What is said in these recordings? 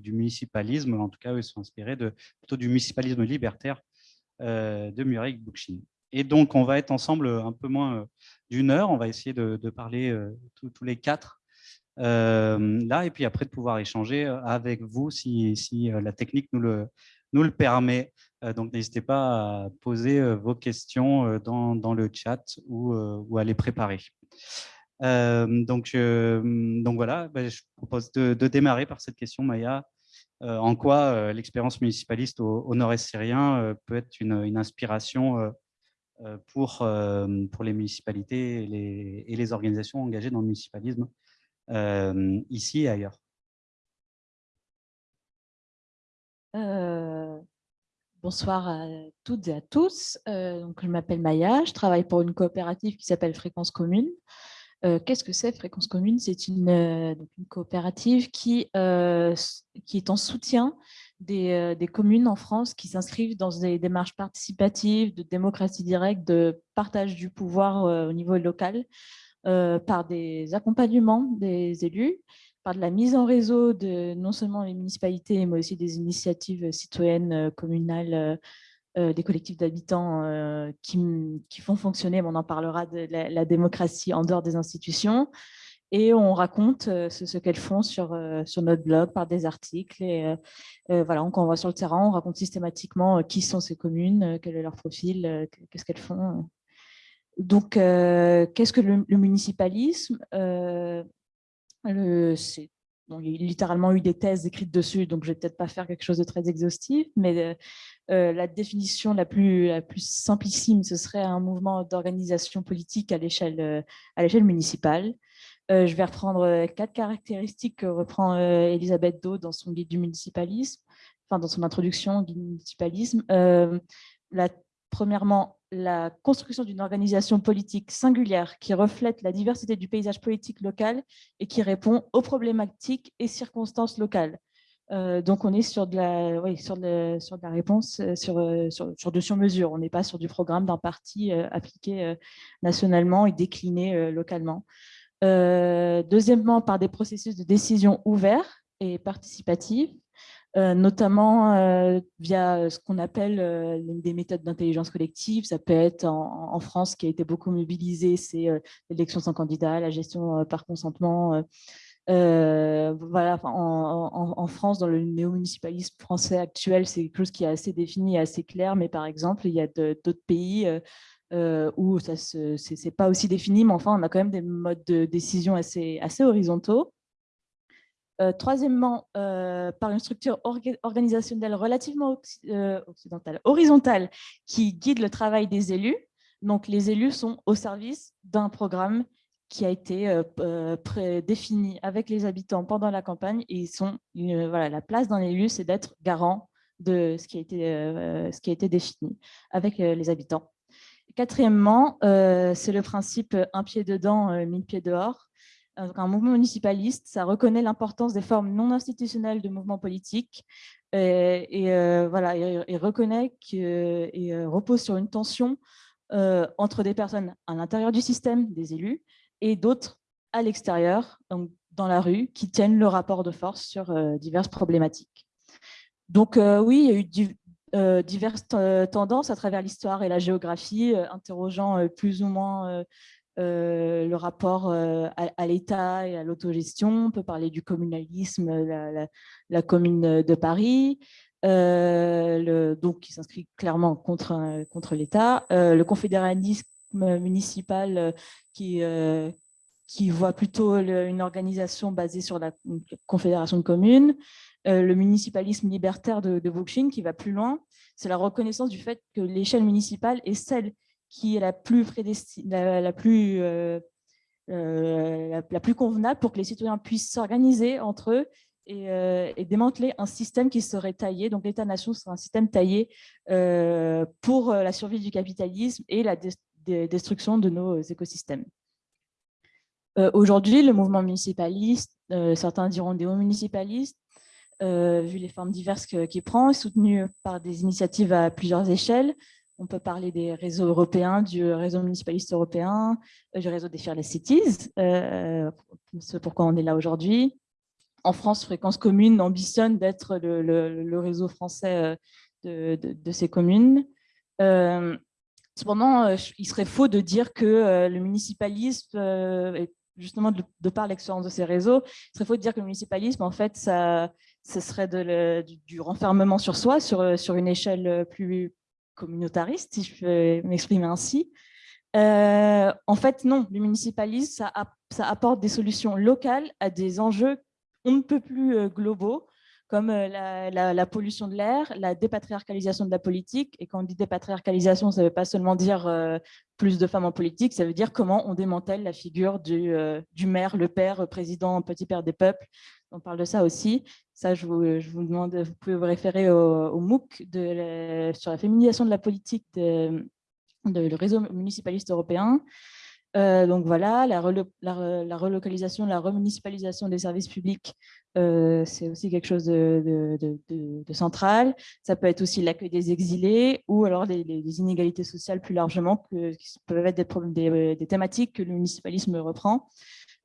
du municipalisme, en tout cas, ils sont inspirés plutôt du municipalisme libertaire de Murray Bookchin. Et donc, on va être ensemble un peu moins d'une heure. On va essayer de, parler tous les quatre là, et puis après de pouvoir échanger avec vous si, si la technique nous le, nous le permet. donc, n'hésitez pas à poser vos questions dans, dans le chat ou, ou, à les préparer. Donc, donc voilà, ben, je propose de, démarrer par cette question, Maya. en quoi l'expérience municipaliste au, nord-est syrien peut être une, une inspiration pour, pour les municipalités et les, et les, organisations engagées dans le municipalisme ici et ailleurs? Bonsoir à toutes et à tous. donc, je m'appelle Maya, je travaille pour une coopérative qui s'appelle Fréquence Commune. Qu'est-ce que c'est Fréquence Commune? C'est une, une, coopérative qui, qui est en soutien des, des, communes en France qui s'inscrivent dans des démarches participatives, de démocratie directe, de partage du pouvoir au niveau local, par des accompagnements des élus, par de la mise en réseau de non seulement les municipalités, mais aussi des initiatives citoyennes, communales, des collectifs d'habitants qui, qui, font fonctionner, on en parlera, de la, démocratie en dehors des institutions. Et on raconte ce, qu'elles font sur, sur notre blog par des articles. Et voilà, quand on va sur le terrain, on raconte systématiquement qui sont ces communes, quel est leur profil, qu'est-ce qu'elles font. Donc, qu'est-ce que le, municipalisme Il y a littéralement eu des thèses écrites dessus, donc je ne vais peut-être pas faire quelque chose de très exhaustif, mais la définition la plus, la plus simplissime, ce serait un mouvement d'organisation politique à l'échelle municipale. je vais reprendre quatre caractéristiques que reprend Elisabeth Do dans son guide du municipalisme, enfin dans son introduction au guide du municipalisme. premièrement, la construction d'une organisation politique singulière qui reflète la diversité du paysage politique local et qui répond aux problématiques et circonstances locales. Euh, donc, on est sur de la, oui, sur de, sur la réponse euh, sur, euh, sur, sur de sur-mesure. On n'est pas sur du programme d'un parti appliqué nationalement et décliné localement. deuxièmement, par des processus de décision ouverts et participatifs. Euh, notamment euh, via ce qu'on appelle euh, des méthodes d'intelligence collective. Ça peut être en, France, qui a été beaucoup mobilisé, c'est l'élection sans candidat, la gestion par consentement. voilà, en, en, France, dans le néo-municipalisme français actuel, c'est quelque chose qui est assez défini et assez clair, mais par exemple, il y a d'autres pays où ça n'est pas aussi défini, mais enfin, on a quand même des modes de décision assez, assez horizontaux. Euh, troisièmement, euh, par une structure organisationnelle relativement euh, occidentale, horizontale, qui guide le travail des élus. Donc, les élus sont au service d'un programme qui a été défini avec les habitants pendant la campagne. Et ils sont, voilà, la place d'un élu, c'est d'être garant de ce qui, a été, ce qui a été défini avec les habitants. Quatrièmement, c'est le principe un pied dedans, mille pieds dehors un mouvement municipaliste, ça reconnaît l'importance des formes non institutionnelles de mouvements politiques et, et euh, voilà, et, reconnaît et euh, repose sur une tension euh, entre des personnes à l'intérieur du système, des élus, et d'autres à l'extérieur, dans la rue, qui tiennent le rapport de force sur diverses problématiques. Donc oui, il y a eu diverses tendances à travers l'histoire et la géographie, interrogeant plus ou moins euh, le rapport euh, à, l'État et à l'autogestion. On peut parler du communalisme, la, commune de Paris, euh, donc qui s'inscrit clairement contre, contre l'État. le confédéralisme municipal qui, qui voit plutôt une organisation basée sur la confédération de communes. le municipalisme libertaire de, de qui va plus loin. C'est la reconnaissance du fait que l'échelle municipale est celle qui est la plus, la, plus, euh, euh, la, plus convenable pour que les citoyens puissent s'organiser entre eux et, euh, démanteler un système qui serait taillé. Donc l'État-nation serait un système taillé pour la survie du capitalisme et la destruction de nos écosystèmes. Aujourd'hui, le mouvement municipaliste, certains diront municipalistes, vu les formes diverses qu'il prend, est soutenu par des initiatives à plusieurs échelles, on peut parler des réseaux européens, du réseau municipaliste européen, euh, du réseau des Fearless Cities, euh, ce pourquoi on est là aujourd'hui. en France, Fréquence Commune ambitionne d'être le, réseau français de, ces communes. cependant, il serait faux de dire que le municipalisme, justement de, par l'expérience de ces réseaux, il serait faux de dire que le municipalisme, en fait, ça, ce serait du, renfermement sur soi, sur une échelle plus communautariste, si je peux m'exprimer ainsi. Euh, en fait, non, le municipalisme, ça, apporte des solutions locales à des enjeux on ne peut plus euh, globaux, comme euh, la, pollution de l'air, la dépatriarcalisation de la politique. Et quand on dit dépatriarcalisation, ça ne veut pas seulement dire plus de femmes en politique, ça veut dire comment on démantèle la figure du, du maire, le père, président, petit père des peuples. On parle de ça aussi. Ça, je vous, demande, vous pouvez vous référer au, MOOC sur la féminisation de la politique de, le réseau municipaliste européen. Euh, donc voilà, la, relocalisation, la remunicipalisation des services publics, euh, c'est aussi quelque chose de, central. Ça peut être aussi l'accueil des exilés ou alors les, inégalités sociales plus largement, qui peuvent être des, thématiques que le municipalisme reprend.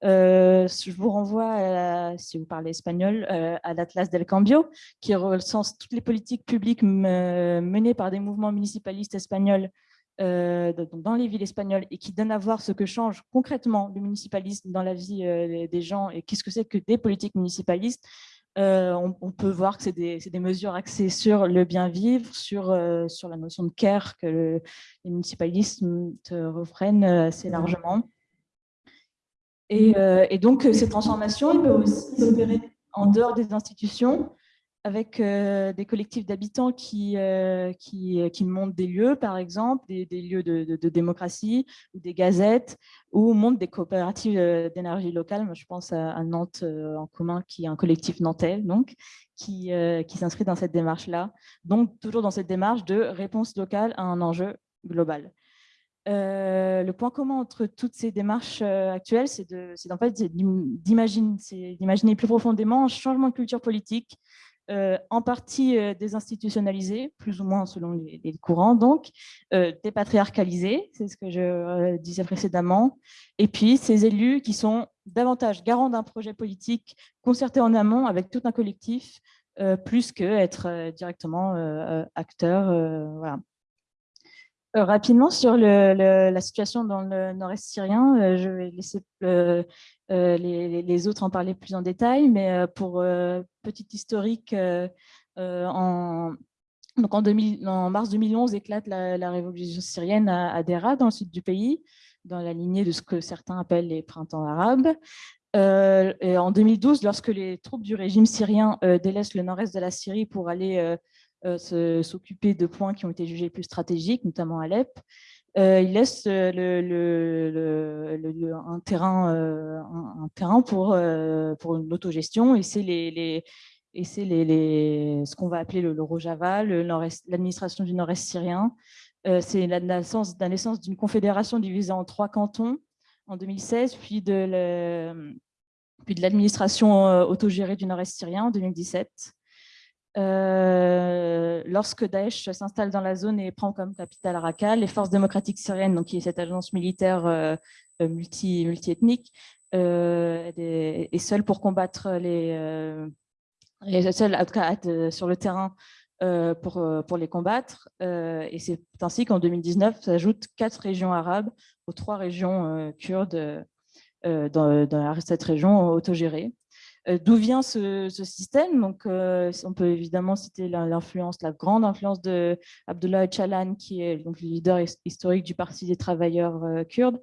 Euh, je vous renvoie, si vous parlez espagnol, à l'Atlas del Cambio, qui recense toutes les politiques publiques menées par des mouvements municipalistes espagnols euh, dans les villes espagnoles et qui donne à voir ce que change concrètement le municipalisme dans la vie euh, des gens et qu'est-ce que c'est que des politiques municipalistes, euh, on, peut voir que c'est des, mesures axées sur le bien-vivre, sur, la notion de care que le, les municipalistes reprennent assez largement. Et, et donc, ces transformations, ils peuvent aussi s'opérer en dehors des institutions, avec euh, des collectifs d'habitants qui, euh, euh, qui, montent des lieux, par exemple, des, lieux de, démocratie, ou des gazettes, ou montent des coopératives d'énergie locale. Moi, je pense à, Nantes en commun, qui est un collectif nantais, donc, qui, qui s'inscrit dans cette démarche-là. Donc, toujours dans cette démarche de réponse locale à un enjeu global. Le point commun entre toutes ces démarches actuelles, c'est d'imaginer plus profondément un changement de culture politique euh, en partie euh, désinstitutionnalisés, plus ou moins selon les, courants, donc euh, dépatriarcalisés, c'est ce que je disais précédemment, et puis ces élus qui sont davantage garants d'un projet politique concerté en amont avec tout un collectif, plus qu'être directement acteur. voilà. Rapidement sur la situation dans le nord-est syrien, je vais laisser euh, les, autres en parlaient plus en détail, mais euh, pour euh, petite historique, en, donc en, 2000, en, mars 2011 éclate la, révolution syrienne à, à, dans le sud du pays, dans la lignée de ce que certains appellent les printemps arabes. en 2012, lorsque les troupes du régime syrien délaissent le nord-est de la Syrie pour aller s'occuper de points qui ont été jugés plus stratégiques, notamment Alep, euh, il laisse euh, un, terrain, euh, pour, une autogestion et c'est ce qu'on va appeler le, Rojava, l'administration du nord-est syrien. c'est la naissance d'une confédération divisée en trois cantons en 2016, puis de l'administration autogérée du nord-est syrien en 2017. Euh, lorsque Daesh s'installe dans la zone et prend comme capitale Raqqa, les forces démocratiques syriennes, donc qui est cette agence militaire euh, euh, multi, multi-ethnique, est, seule pour combattre les, les seules sur le terrain pour, pour les combattre. et c'est ainsi qu'en 2019 s'ajoutent quatre régions arabes aux trois régions kurdes dans, dans, cette région autogérée. Euh, d'où vient ce, système? Donc, euh, on peut évidemment citer l'influence, la grande influence de Abdullah Öcalan, qui est donc le leader historique du Parti des travailleurs euh, kurdes,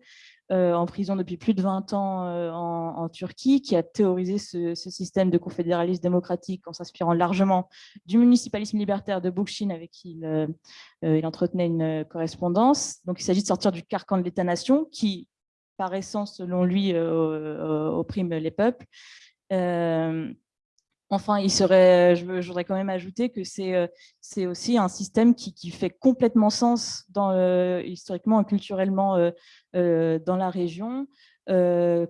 en prison depuis plus de 20 ans en, Turquie, qui a théorisé ce, système de confédéralisme démocratique en s'inspirant largement du municipalisme libertaire de Boukchin, avec qui il, entretenait une correspondance. Donc, il s'agit de sortir du carcan de l'État-nation, qui, par essence, selon lui, opprime les peuples, enfin, il serait, je, voudrais quand même ajouter que c'est aussi un système qui, fait complètement sens historiquement et culturellement dans la région. c'est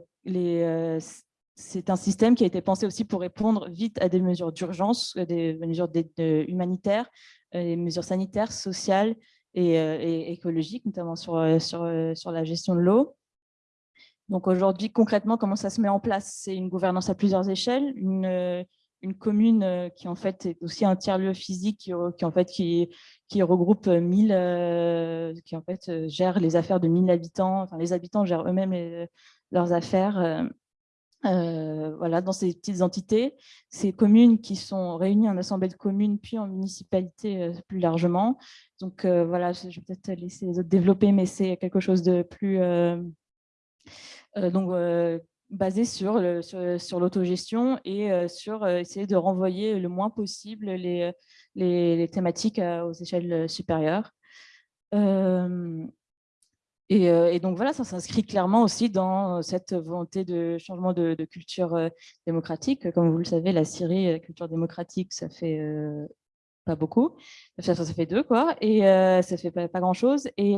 un système qui a été pensé aussi pour répondre vite à des mesures d'urgence, des mesures humanitaires, des mesures sanitaires, sociales et, écologiques, notamment sur la gestion de l'eau. Donc aujourd'hui, concrètement, comment ça se met en place? C'est une gouvernance à plusieurs échelles, une, une commune qui en fait est aussi un tiers-lieu physique qui, qui, en fait qui, qui regroupe 1000, qui en fait gère les affaires de 1000 habitants. Enfin, les habitants gèrent eux-mêmes leurs affaires. Euh, voilà, dans ces petites entités, ces communes qui sont réunies en assemblée de communes, puis en municipalité euh, plus largement. Donc euh, voilà, je vais peut-être laisser les autres développer, mais c'est quelque chose de plus donc, basé sur, sur, l'autogestion et sur essayer de renvoyer le moins possible les, les, thématiques aux échelles supérieures. Euh, et, donc voilà, ça s'inscrit clairement aussi dans cette volonté de changement de, culture euh, démocratique. Comme vous le savez, la Syrie, la culture démocratique, ça fait euh, pas beaucoup. Ça, ça, fait deux, quoi. Et ça fait pas, pas grand-chose. Et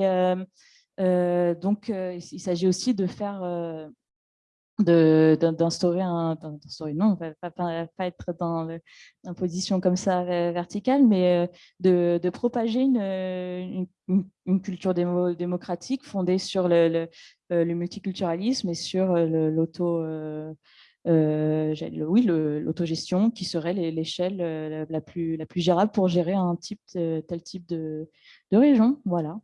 donc, il s'agit aussi de faire d'instaurer un non pas, pas, pas, être dans une position comme ça verticale mais euh, de, propager une, une, culture démocratique fondée sur le, le, euh, multiculturalisme et sur euh, l'auto euh, l'autogestion qui serait l'échelle la plus la plus gérable pour gérer un type tel type de, de région voilà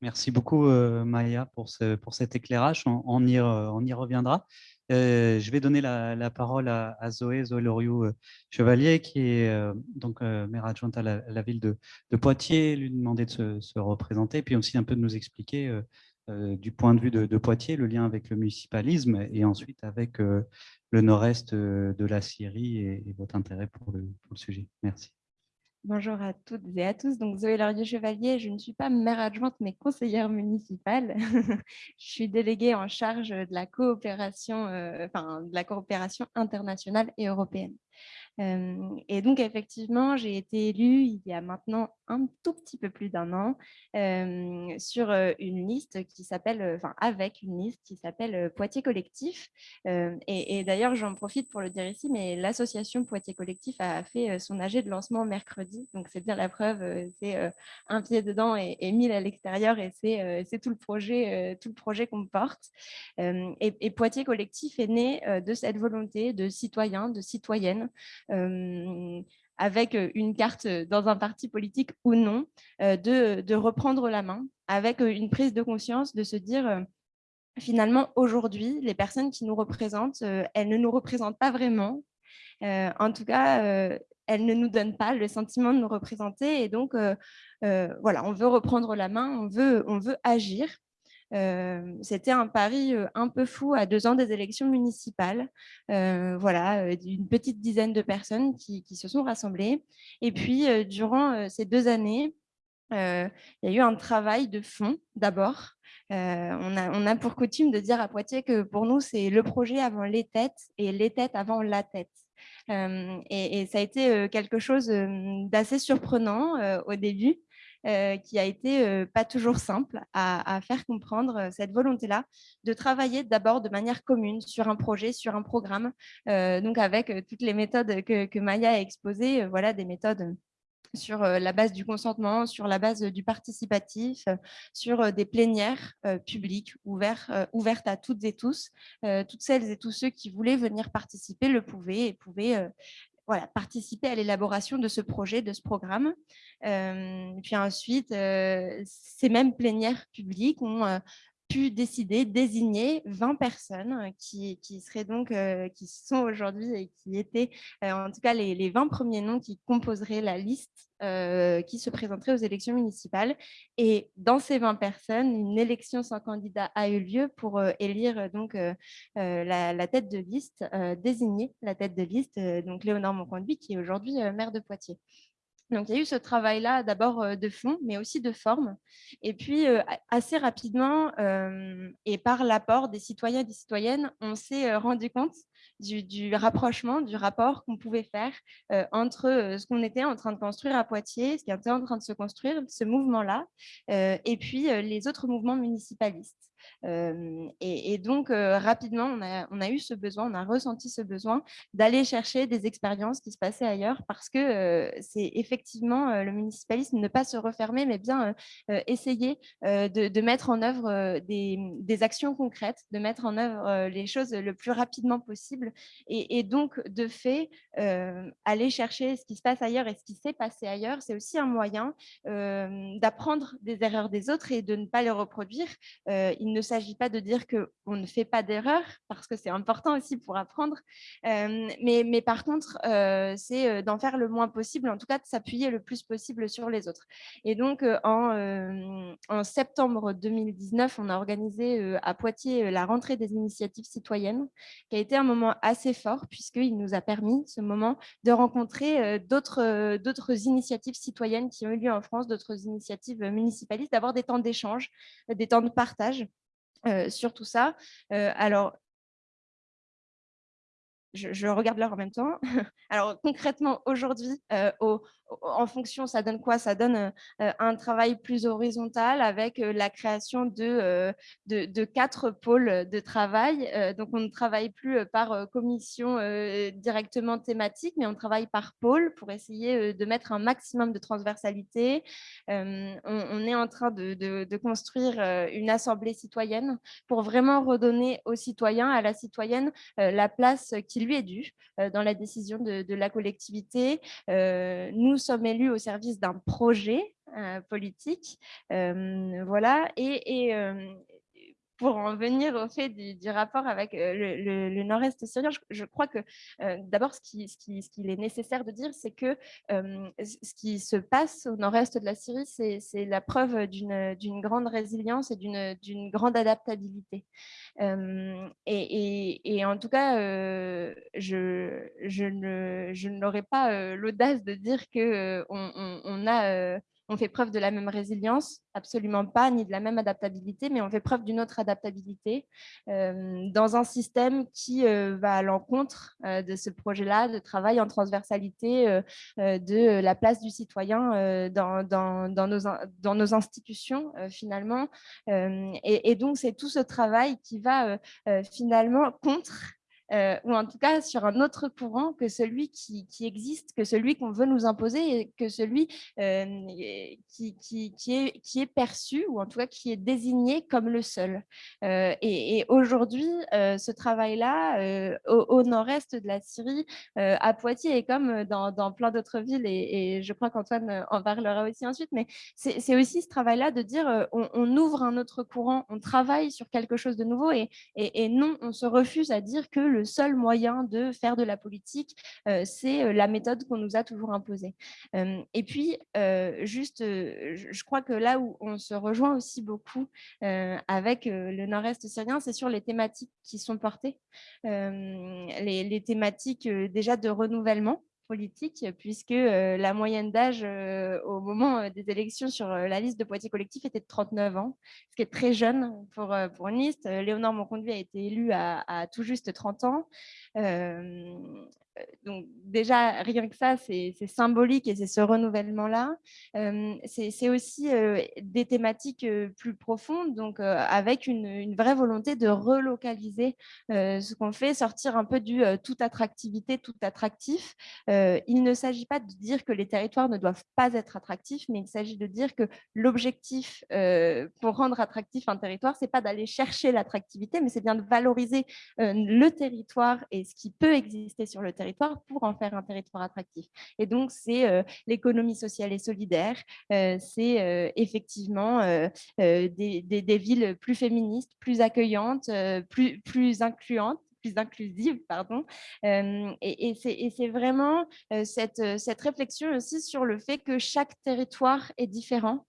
Merci beaucoup, euh, Maya, pour, ce, pour cet éclairage. On, y, reviendra. Euh, je vais donner la, parole à, Zoé, Zoé Loriot-Chevalier, qui est euh, donc maire adjointe à la, ville de, Poitiers, lui demander de se, représenter, puis aussi un peu de nous expliquer du point de vue de, Poitiers le lien avec le municipalisme et ensuite avec le nord-est de la Syrie et, votre intérêt pour le, pour le sujet. Merci. Bonjour à toutes et à tous. Donc, Zoé Laurier-Chevalier, je ne suis pas maire adjointe, mais conseillère municipale. je suis déléguée en charge de la coopération, euh, enfin, de la coopération internationale et européenne et donc, effectivement, j'ai été élue il y a maintenant un tout petit peu plus d'un an sur une liste qui s'appelle, enfin avec une liste qui s'appelle Poitiers Collectif. et, d'ailleurs, j'en profite pour le dire ici, mais l'association Poitiers Collectif a fait son AG de lancement mercredi. Donc, c'est bien la preuve, c'est un pied dedans et, mille à l'extérieur et c'est tout le projet, tout projet qu'on porte. Et, et, Poitiers Collectif est né de cette volonté de citoyens, de citoyennes avec une carte dans un parti politique ou non, de, reprendre la main avec une prise de conscience, de se dire finalement aujourd'hui, les personnes qui nous représentent, elles ne nous représentent pas vraiment. en tout cas, elles ne nous donnent pas le sentiment de nous représenter et donc voilà, on veut reprendre la main, on veut, on veut agir c'était un pari un peu fou à deux ans des élections municipales. voilà, une petite dizaine de personnes qui, se sont rassemblées. Et puis, durant ces deux années, il y a eu un travail de fond d'abord. on, a, pour coutume de dire à Poitiers que pour nous, c'est le projet avant les têtes et les têtes avant la tête. et, ça a été quelque chose d'assez surprenant au début. Euh, qui a été euh, pas toujours simple à, faire comprendre euh, cette volonté-là de travailler d'abord de manière commune sur un projet, sur un programme, donc avec toutes les méthodes que, Maya a exposées, voilà des méthodes sur la base du consentement, sur la base du participatif, sur des plénières publiques ouvertes, ouvertes à toutes et tous. toutes celles et tous ceux qui voulaient venir participer le pouvaient et pouvaient voilà, participer à l'élaboration de ce projet, de ce programme. Euh, puis ensuite, euh, ces mêmes plénières publiques ont euh, pu décider, désigner 20 personnes qui, qui seraient donc, qui sont aujourd'hui et qui étaient, en tout cas, les, les, 20 premiers noms qui composeraient la liste qui se présenterait aux élections municipales. Et dans ces 20 personnes, une élection sans candidat a eu lieu pour élire donc la, tête de liste, désigner la tête de liste, donc Léonard Monconduit, qui est aujourd'hui maire de Poitiers. Donc, il y a eu ce travail-là, d'abord euh, de fond, mais aussi de forme. Et puis, euh, assez rapidement, euh, et par l'apport des citoyens et des citoyennes, on s'est rendu compte du, rapprochement, du rapport qu'on pouvait faire entre ce qu'on était en train de construire à Poitiers, ce qui était en train de se construire, ce mouvement-là, et puis les autres mouvements municipalistes. Et, donc, rapidement, on a, eu ce besoin, on a ressenti ce besoin d'aller chercher des expériences qui se passaient ailleurs parce que c'est effectivement le municipalisme, ne pas se refermer, mais bien essayer de, mettre en œuvre des, actions concrètes, de mettre en œuvre les choses le plus rapidement possible et, donc, de fait, aller chercher ce qui se passe ailleurs et ce qui s'est passé ailleurs, c'est aussi un moyen d'apprendre des erreurs des autres et de ne pas les reproduire. Ne s'agit pas de dire qu'on ne fait pas d'erreurs, parce que c'est important aussi pour apprendre, mais, mais, par contre, c'est d'en faire le moins possible, en tout cas de s'appuyer le plus possible sur les autres. Et donc, en, en septembre 2019, on a organisé à Poitiers la rentrée des initiatives citoyennes, qui a été un moment assez fort, puisqu'il nous a permis, ce moment, de rencontrer d'autres initiatives citoyennes qui ont eu lieu en France, d'autres initiatives municipalistes, d'avoir des temps d'échange, des temps de partage sur tout ça. alors, je, regarde l'heure en même temps. Alors concrètement, aujourd'hui, en fonction, ça donne quoi? Ça donne un travail plus horizontal avec la création de, quatre pôles de travail. donc on ne travaille plus par commission directement thématique, mais on travaille par pôle pour essayer de mettre un maximum de transversalité. On, est en train de, de, construire une assemblée citoyenne pour vraiment redonner aux citoyens, à la citoyenne, la place qui lui est due dans la décision de, la collectivité. nous sommes élus au service d'un projet politique. voilà. Et, pour en venir au fait du, rapport avec le, nord-est syrien, je, crois que d'abord, ce qu'il qui, est nécessaire de dire, c'est que ce qui se passe au nord-est de la Syrie, c'est la preuve d'une grande résilience et d'une grande adaptabilité. Et, en tout cas, je, je n'aurais pas l'audace de dire qu'on on a on fait preuve de la même résilience, absolument pas, ni de la même adaptabilité, mais on fait preuve d'une autre adaptabilité euh, dans un système qui euh, va à l'encontre euh, de ce projet-là de travail en transversalité de la place du citoyen dans, nos, institutions, finalement. Et, donc, c'est tout ce travail qui va finalement contre euh, ou en tout cas sur un autre courant que celui qui, existe, que celui qu'on veut nous imposer, et que celui euh, qui, est, perçu, ou en tout cas qui est désigné comme le seul. Euh, et, aujourd'hui, ce travail-là, au, nord-est de la Syrie, à Poitiers, et comme dans, plein d'autres villes, et, je crois qu'Antoine en parlera aussi ensuite, mais c'est aussi ce travail-là de dire on, ouvre un autre courant, on travaille sur quelque chose de nouveau, et, et non, on se refuse à dire que le seul moyen de faire de la politique, euh, c'est euh, la méthode qu'on nous a toujours imposée. Euh, et puis, juste, je crois que là où on se rejoint aussi beaucoup avec le nord-est syrien, c'est sur les thématiques qui sont portées, les, thématiques déjà de renouvellement puisque la moyenne d'âge au moment des élections sur la liste de Poitiers collectif était de 39 ans, ce qui est très jeune pour, pour une liste. Léonore Monconduit a été élu à, à, tout juste 30 ans donc déjà, rien que ça, c'est symbolique et c'est ce renouvellement-là. c'est aussi des thématiques plus profondes, donc avec une, vraie volonté de relocaliser ce qu'on fait, sortir un peu du toute attractivité, tout attractif. il ne s'agit pas de dire que les territoires ne doivent pas être attractifs, mais il s'agit de dire que l'objectif pour rendre attractif un territoire, c'est pas d'aller chercher l'attractivité, mais c'est bien de valoriser le territoire et ce qui peut exister sur le territoire pour en faire un territoire attractif. Et donc, c'est euh, l'économie sociale et solidaire, euh, c'est euh, effectivement des, villes plus féministes, plus accueillantes, plus, plus incluantes, plus inclusive, pardon. et, et c'est vraiment cette, cette réflexion aussi sur le fait que chaque territoire est différent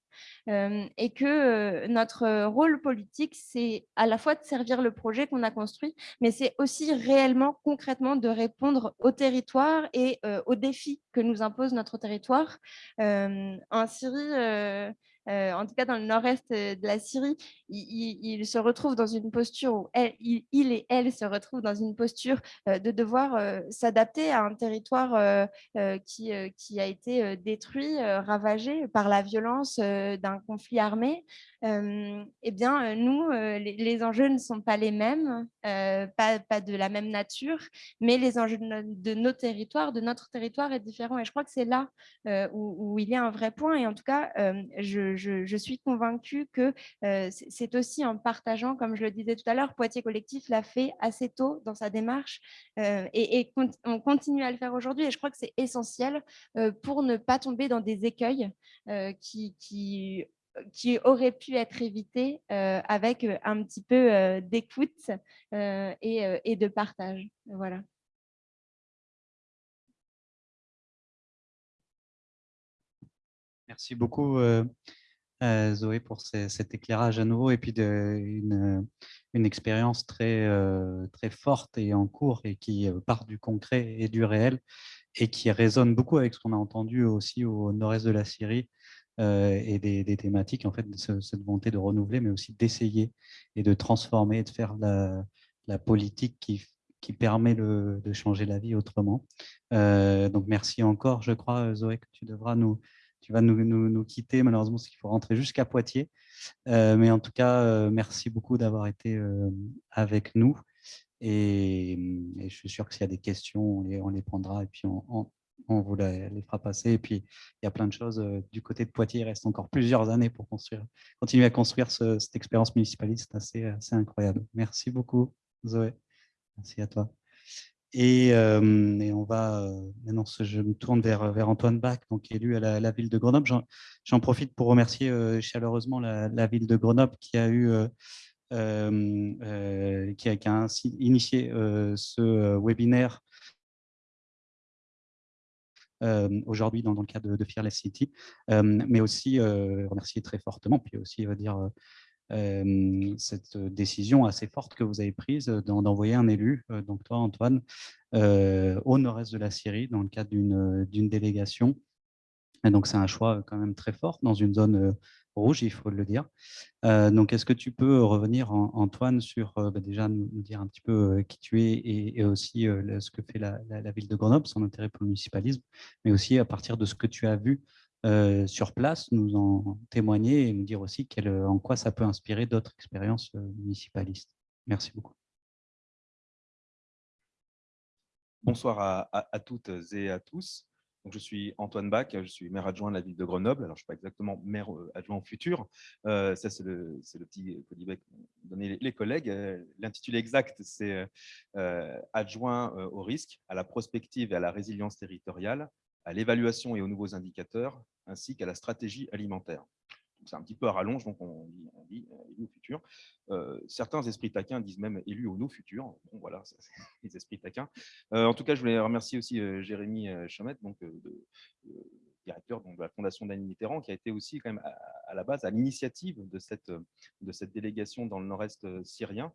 et que notre rôle politique, c'est à la fois de servir le projet qu'on a construit, mais c'est aussi réellement, concrètement, de répondre au territoire et aux défis que nous impose notre territoire. en Syrie, en tout cas dans le nord-est de la Syrie, il, se retrouve dans une posture où il, et elle se retrouvent dans une posture de devoir s'adapter à un territoire qui, a été détruit, ravagé par la violence d'un conflit armé. eh bien, nous, les, enjeux ne sont pas les mêmes, pas, pas, de la même nature, mais les enjeux de, nos territoires, de notre territoire est différent. Et je crois que c'est là où, il y a un vrai point. Et en tout cas, je, je, suis convaincue que c'est aussi en partageant, comme je le disais tout à l'heure, Poitiers Collectif l'a fait assez tôt dans sa démarche et, on continue à le faire aujourd'hui. Et je crois que c'est essentiel pour ne pas tomber dans des écueils qui, qui qui aurait pu être évité avec un petit peu d'écoute et, et, de partage. Voilà. Merci beaucoup, Zoé, pour cet éclairage à nouveau et puis de, une, expérience très, très forte et en cours et qui part du concret et du réel et qui résonne beaucoup avec ce qu'on a entendu aussi au nord-est de la Syrie euh, et des, thématiques, en fait, cette volonté de renouveler, mais aussi d'essayer et de transformer, de faire la, politique qui, qui permet de changer la vie autrement. Euh, donc, merci encore, je crois, Zoé, que tu devras nous, tu vas nous, nous, quitter, malheureusement, parce qu'il faut rentrer jusqu'à Poitiers. Euh, mais en tout cas, merci beaucoup d'avoir été avec nous. Et, je suis sûr que s'il y a des questions, on les, on les prendra et puis on, on vous les fera passer. Et puis, il y a plein de choses. Euh, du côté de Poitiers, il reste encore plusieurs années pour construire, continuer à construire cette expérience municipaliste assez, assez incroyable. Merci beaucoup, Zoé. Merci à toi. Et, on va maintenant, je me tourne vers, vers Antoine Bach, donc élu à la, ville de Grenoble. J'en profite pour remercier chaleureusement la, ville de Grenoble qui a eu qui, a, initié ce webinaire aujourd'hui dans, le cadre de, Fearless City, mais aussi remercier très fortement, puis aussi dire cette décision assez forte que vous avez prise d'envoyer un élu, donc toi Antoine, au nord-est de la Syrie dans le cadre d'une délégation. Et donc c'est un choix quand même très fort dans une zone rouge, il faut le dire. Euh, donc, est-ce que tu peux revenir, Antoine, sur euh, bah, déjà nous, dire un petit peu euh, qui tu es et, aussi ce que fait la, ville de Grenoble, son intérêt pour le municipalisme, mais aussi à partir de ce que tu as vu sur place, nous en témoigner et nous dire aussi en quoi ça peut inspirer d'autres expériences municipalistes. Merci beaucoup. Bonsoir à toutes et à tous je suis Antoine Bach, je suis maire adjoint de la ville de Grenoble. Alors, je ne suis pas exactement maire euh, adjoint futur. Euh, ça, c'est le, le, petit colibet que donné les, collègues. Euh, l'intitulé exact, c'est adjoint au risque, à la prospective et à la résilience territoriale, à l'évaluation et aux nouveaux indicateurs, ainsi qu'à la stratégie alimentaire c'est un petit peu à rallonge, donc on dit, on dit euh, élu au futur. Euh, certains esprits taquins disent même élu au nos futurs. Bon, voilà, les esprits taquins. Euh, en tout cas, je voulais remercier aussi Jérémy Chamette, donc, directeur de la Fondation d'Annie Mitterrand, qui a été aussi quand même à, la base à l'initiative de cette délégation dans le nord-est syrien.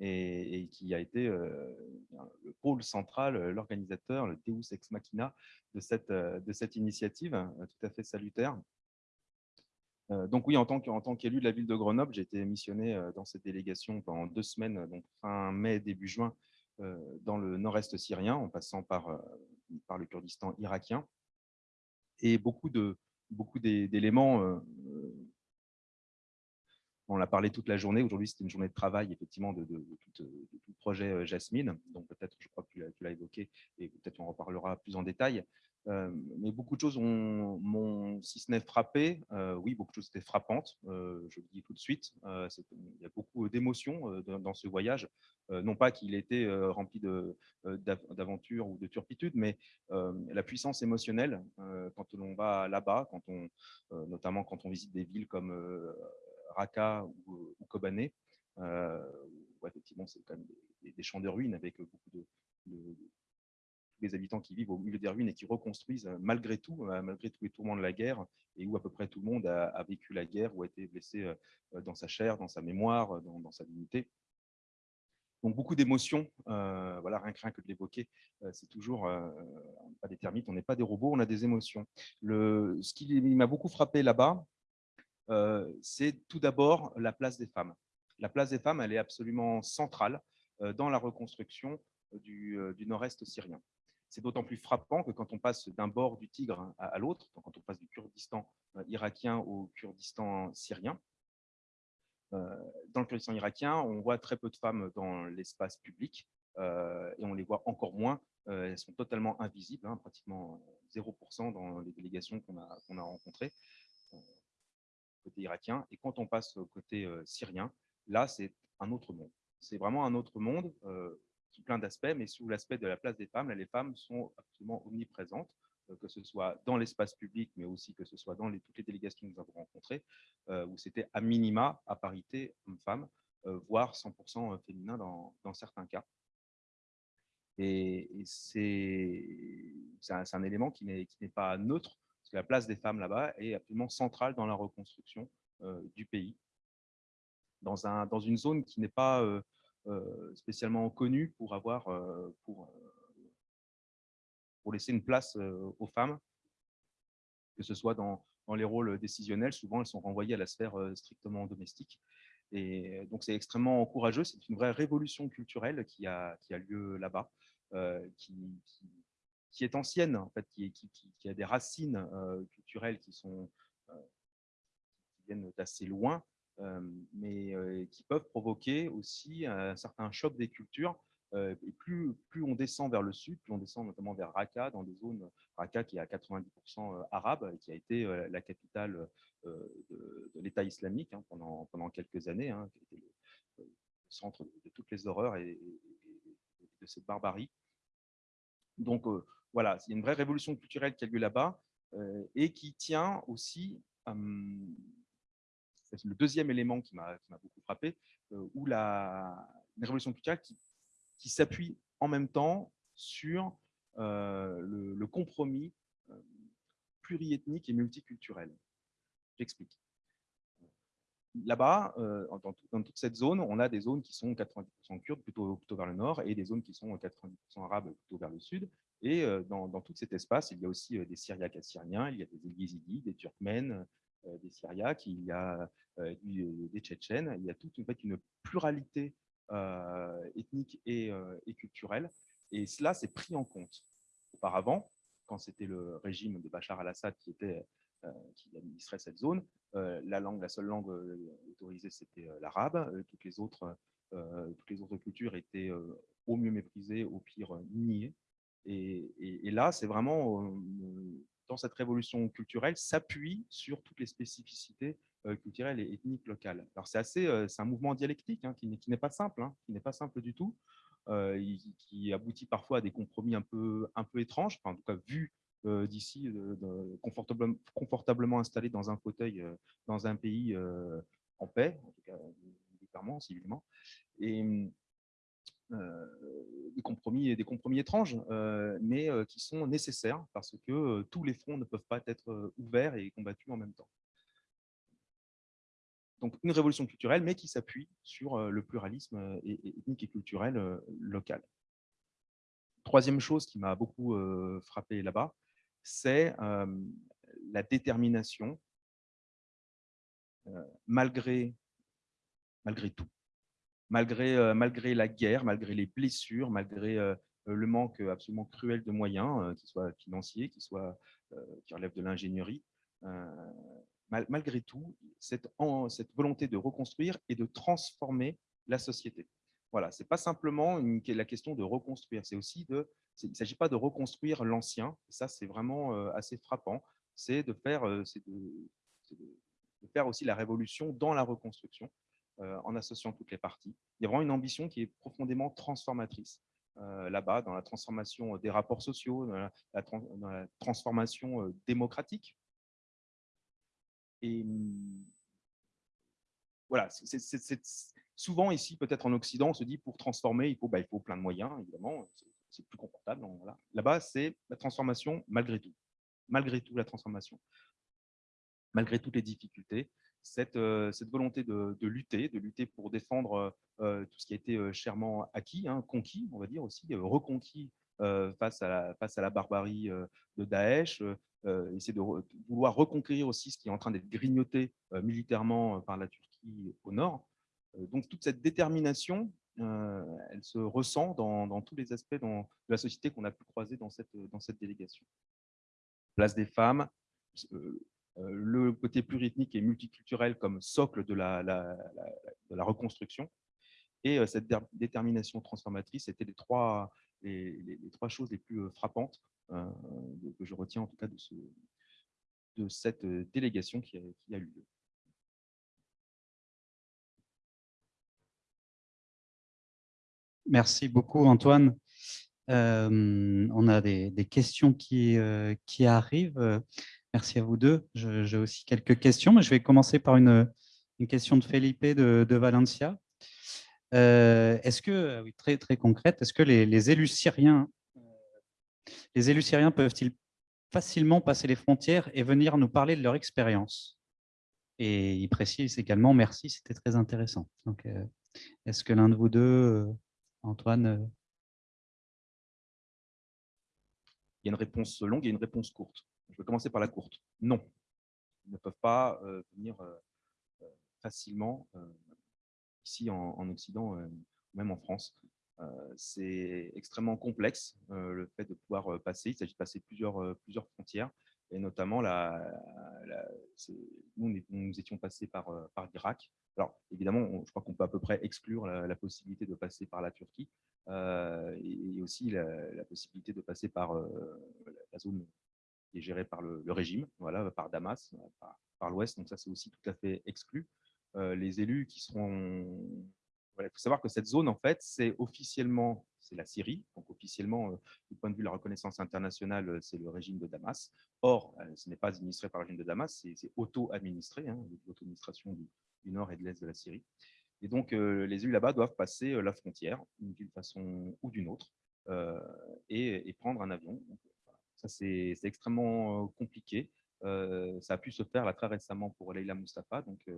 Et, qui a été le pôle central, l'organisateur, le Deus ex machina de cette, cette initiative tout à fait salutaire euh, donc oui, en tant qu'élu de la ville de Grenoble, j'ai été missionné euh, dans cette délégation pendant deux semaines, donc fin mai, début juin, euh, dans le nord-est syrien, en passant par, par le Kurdistan irakien. Et beaucoup d'éléments, beaucoup on l'a parlé toute la journée. Aujourd'hui, c'était une journée de travail, effectivement, de, tout, le projet Jasmine. Donc, peut-être, je crois que tu l'as évoqué, et peut-être on en reparlera plus en détail. Euh, mais beaucoup de choses m'ont, si ce n'est frappé, euh, oui, beaucoup de choses étaient frappantes, euh, je le dis tout de suite. il y a beaucoup d'émotions dans ce voyage. non pas qu'il était rempli d'aventures ou de turpitudes, mais la puissance émotionnelle quand on va là-bas, quand notamment quand on visite des villes comme Raqqa ou, Kobané, effectivement, c'est quand même des, champs de ruines avec beaucoup de les habitants qui vivent au milieu des ruines et qui reconstruisent euh, malgré tout, euh, malgré tous les tourments de la guerre, et où à peu près tout le monde a, vécu la guerre ou a été blessé euh, dans sa chair, dans sa mémoire, dans, sa dignité. Donc beaucoup d'émotions, voilà, rien que, rien que de l'évoquer, c'est toujours pas des termites, on n'est pas des robots, on a des émotions. Le, ce qui m'a beaucoup frappé là-bas, c'est tout d'abord la place des femmes. La place des femmes, elle est absolument centrale dans la reconstruction du, du nord-est syrien. C'est d'autant plus frappant que quand on passe d'un bord du Tigre hein, à, l'autre, quand on passe du Kurdistan irakien au Kurdistan syrien, dans le Kurdistan irakien, on voit très peu de femmes dans l'espace public et on les voit encore moins. elles sont totalement invisibles, hein, pratiquement 0% dans les délégations qu'on a rencontrées côté irakien. Et quand on passe au côté syrien, là, c'est un autre monde. C'est vraiment un autre monde sous plein d'aspects, mais sous l'aspect de la place des femmes, les femmes sont absolument omniprésentes, que ce soit dans l'espace public, mais aussi que ce soit dans toutes les délégations que nous avons rencontrées, où c'était à minima, à parité homme-femme, voire 100% féminin dans, certains cas. Et, c'est un, élément qui n'est pas neutre, que la place des femmes là-bas est absolument centrale dans la reconstruction du pays, dans, un, dans une zone qui n'est pas spécialement connue pour avoir pour, pour laisser une place aux femmes, que ce soit dans, dans, les rôles décisionnels, souvent elles sont renvoyées à la sphère strictement domestique. Et donc c'est extrêmement courageux, c'est une vraie révolution culturelle qui a, qui a lieu là-bas, est ancienne, en fait, qui, qui a des racines culturelles qui, sont, qui viennent d'assez loin, mais qui peuvent provoquer aussi un certain choc des cultures. et plus, plus on descend vers le sud, plus on descend notamment vers Raqqa, dans des zones, Raqqa qui est à 90% arabe, et qui a été la capitale de, l'État islamique hein, pendant, pendant quelques années, hein, qui a été le, centre de, toutes les horreurs et, de cette barbarie. Donc voilà, c'est une vraie révolution culturelle qui a lieu là-bas et qui tient aussi c'est le deuxième élément qui m'a beaucoup frappé, euh, où la, révolution culturelle qui, s'appuie en même temps sur euh, le, compromis euh, pluriethnique et multiculturel. J'explique. Là-bas, dans, toute cette zone, on a des zones qui sont 90% kurdes, plutôt, plutôt vers le nord, et des zones qui sont 90% arabes, plutôt vers le sud. Et dans, tout cet espace, il y a aussi des Syriaques assyriens, il y a des Yézidis, des Turkmènes, des Syriaques, il y a des Tchétchènes, il y a toute une, fait, une pluralité ethnique et, culturelle. Et cela, s'est pris en compte. Auparavant, quand c'était le régime de Bachar al-Assad qui, qui administrait cette zone, la, la seule langue autorisée, c'était l'arabe. toutes, les toutes les autres cultures étaient au mieux méprisées, au pire niées. Et, là, c'est vraiment dans cette révolution culturelle, s'appuie sur toutes les spécificités euh, culturelles et ethniques locales. Alors c'est assez, euh, c'est un mouvement dialectique hein, qui n'est pas simple, hein, qui n'est pas simple du tout, euh, qui aboutit parfois à des compromis un peu, un peu étranges, en tout cas vu d'ici, confortablement, installé dans un fauteuil dans un pays en paix, en tout cas militairement, civilement. Euh, des, compromis, des compromis étranges, euh, mais euh, qui sont nécessaires parce que tous les fronts ne peuvent pas être ouverts et combattus en même temps. Donc une révolution culturelle, mais qui s'appuie sur le pluralisme ethnique et culturel local. Troisième chose qui m'a beaucoup frappé là-bas, c'est la détermination, malgré tout malgré, euh, malgré la guerre, malgré les blessures, malgré euh, le manque absolument cruel de moyens, euh, qu'ils soient financiers, qu'ils soient, qui relèvent de l'ingénierie, malgré tout, cette, cette, volonté de reconstruire et de transformer la société. Voilà, ce n'est pas simplement la question de reconstruire, c'est aussi de, il ne s'agit pas de reconstruire l'ancien, ça c'est vraiment assez frappant, c'est de, faire, de, faire aussi la révolution dans la reconstruction. Euh, en associant toutes les parties. Il y a vraiment une ambition qui est profondément transformatrice euh, là-bas, dans la transformation des rapports sociaux, dans la, transformation euh, démocratique. Et hum, voilà, souvent ici, peut-être en Occident, on se dit pour transformer, il faut, bah, il faut plein de moyens, évidemment, c'est plus confortable. Voilà. Là-bas, c'est la transformation malgré tout. Malgré tout, la transformation. Malgré toutes les difficultés, cette, euh, cette volonté de, lutter, de lutter pour défendre euh, tout ce qui a été euh, chèrement acquis, hein, conquis, on va dire aussi, reconquis face, à la, face à la barbarie de Daesh, essayer de, vouloir reconquérir aussi ce qui est en train d'être grignoté militairement par la Turquie au nord. donc toute cette détermination, elle se ressent dans, tous les aspects de la société qu'on a pu croiser dans cette, dans cette délégation. Place des femmes, le côté pluriethnique et multiculturel comme socle de la, reconstruction, et cette détermination transformatrice étaient les trois, les, trois choses les plus frappantes que je retiens en tout cas de, ce, de cette délégation qui a, eu lieu. Merci beaucoup, Antoine. on a des, des questions qui, qui, arrivent. Merci à vous deux. J'ai aussi quelques questions, mais je vais commencer par une, question de Felipe de, Valencia. est-ce que, oui, très, très concrète, est-ce que les, élus syriens, les élus peuvent-ils facilement passer les frontières et venir nous parler de leur expérience? Et il précise également, merci, c'était très intéressant. Donc, est-ce que l'un de vous deux Antoine euh. Il y a une réponse longue et une réponse courte. Je vais commencer par la courte. Non, ils ne peuvent pas euh, venir euh, facilement ici en, Occident, même en France. C'est extrêmement complexe le fait de pouvoir passer. Il s'agit de passer plusieurs, frontières et notamment la, nous, nous, étions passés par, l'Irak alors, évidemment, je crois qu'on peut à peu près exclure la, possibilité de passer par la Turquie euh, et, aussi la, possibilité de passer par euh, la zone qui est gérée par le, régime, voilà, par Damas, par, l'Ouest. Donc ça, c'est aussi tout à fait exclu. Euh, les élus qui seront... il faut savoir que cette zone, en fait, c'est officiellement c'est la Syrie. Donc officiellement, du point de vue de la reconnaissance internationale, c'est le régime de Damas. Or, ce n'est pas administré par le régime de Damas, c'est auto-administré, hein, l'auto-administration du, nord et de l'est de la Syrie. Et donc, euh, les élus là-bas doivent passer euh, la frontière d'une façon ou d'une autre euh, et, prendre un avion. Ça, c'est extrêmement compliqué. ça a pu se faire là, très récemment pour Leila Mustafa, donc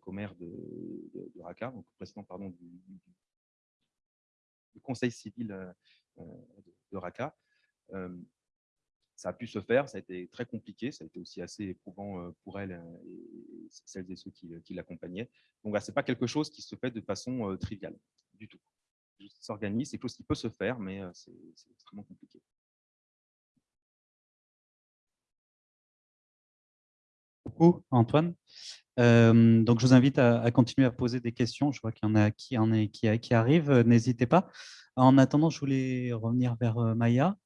commère de, Raqqa, donc président pardon, du, conseil civil de, Raqqa ça a pu se faire, ça a été très compliqué, ça a été aussi assez éprouvant pour elle euh, et celles et ceux qui, l'accompagnaient. Donc, ce n'est pas quelque chose qui se fait de façon triviale du tout. S'organise, c'est quelque chose qui peut se faire, mais c'est extrêmement compliqué. Beaucoup, Antoine. donc, je vous invite à, continuer à poser des questions. Je vois qu'il y en a qui, arrivent. N'hésitez pas. En attendant, je voulais revenir vers Maya.